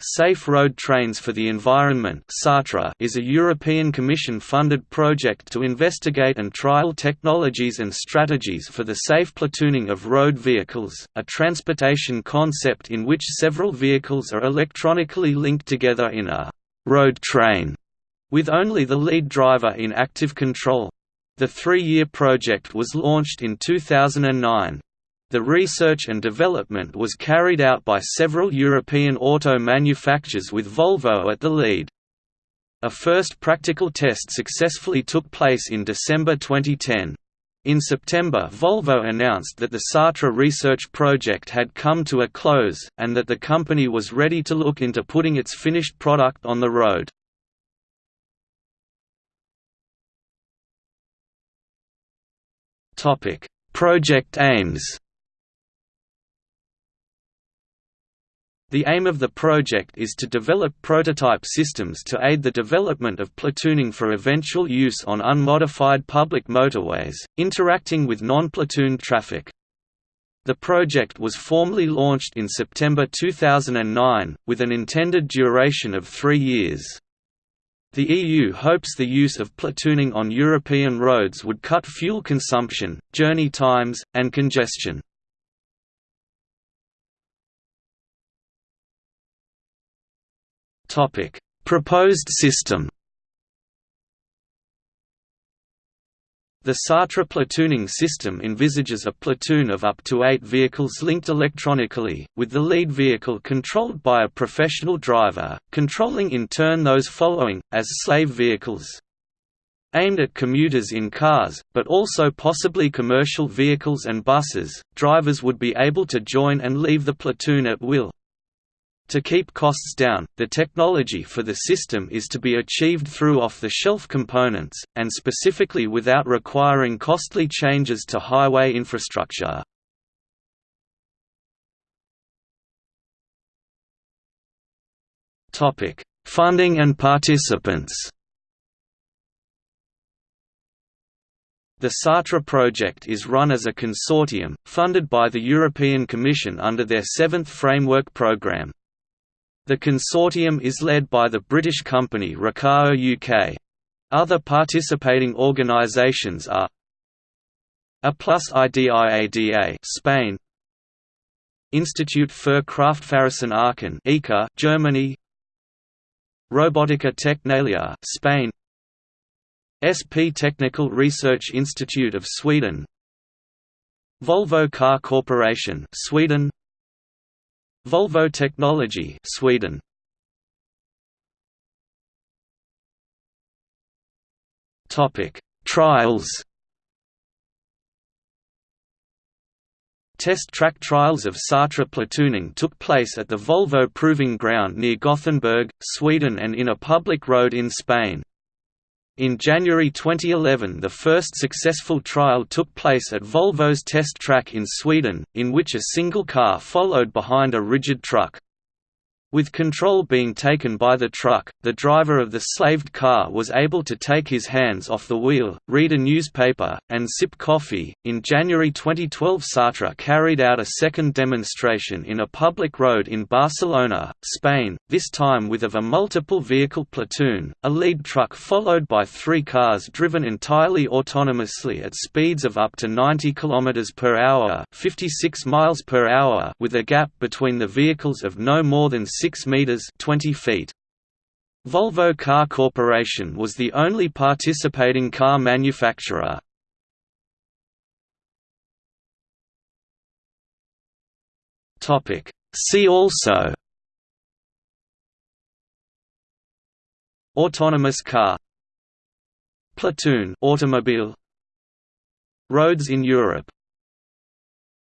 Safe Road Trains for the Environment is a European Commission-funded project to investigate and trial technologies and strategies for the safe platooning of road vehicles, a transportation concept in which several vehicles are electronically linked together in a «road train», with only the lead driver in active control. The three-year project was launched in 2009. The research and development was carried out by several European auto manufacturers with Volvo at the lead. A first practical test successfully took place in December 2010. In September Volvo announced that the Sartre research project had come to a close, and that the company was ready to look into putting its finished product on the road. Project aims The aim of the project is to develop prototype systems to aid the development of platooning for eventual use on unmodified public motorways, interacting with non-platoon traffic. The project was formally launched in September 2009, with an intended duration of three years. The EU hopes the use of platooning on European roads would cut fuel consumption, journey times, and congestion. Topic: Proposed system. The Sartre platooning system envisages a platoon of up to eight vehicles linked electronically, with the lead vehicle controlled by a professional driver, controlling in turn those following, as slave vehicles. Aimed at commuters in cars, but also possibly commercial vehicles and buses, drivers would be able to join and leave the platoon at will. To keep costs down, the technology for the system is to be achieved through off-the-shelf components, and specifically without requiring costly changes to highway infrastructure. Funding and participants The Sartre project is run as a consortium, funded by the European Commission under their seventh Framework Programme. The consortium is led by the British company Ricardo UK. Other participating organisations are A plus IDIADA Spain Institute für Kraftfahrzeug Aachen IKA Germany Robotiker Tecnalia Spain SP Technical Research Institute of Sweden Volvo Car Corporation Sweden Volvo Technology Sweden Topic Trials Test track trials of Sartre platooning took place at the Volvo Proving Ground near Gothenburg, Sweden and in a public road in Spain. In January 2011 the first successful trial took place at Volvo's test track in Sweden, in which a single car followed behind a rigid truck. With control being taken by the truck, the driver of the slaved car was able to take his hands off the wheel, read a newspaper, and sip coffee. In January 2012, Sartre carried out a second demonstration in a public road in Barcelona, Spain, this time with of a multiple vehicle platoon, a lead truck followed by three cars driven entirely autonomously at speeds of up to 90 km per hour, 56 miles per hour, with a gap between the vehicles of no more than 6 meters 20 feet. Volvo Car Corporation was the only participating car manufacturer. Topic. See also. Autonomous car. Platoon automobile. Roads in Europe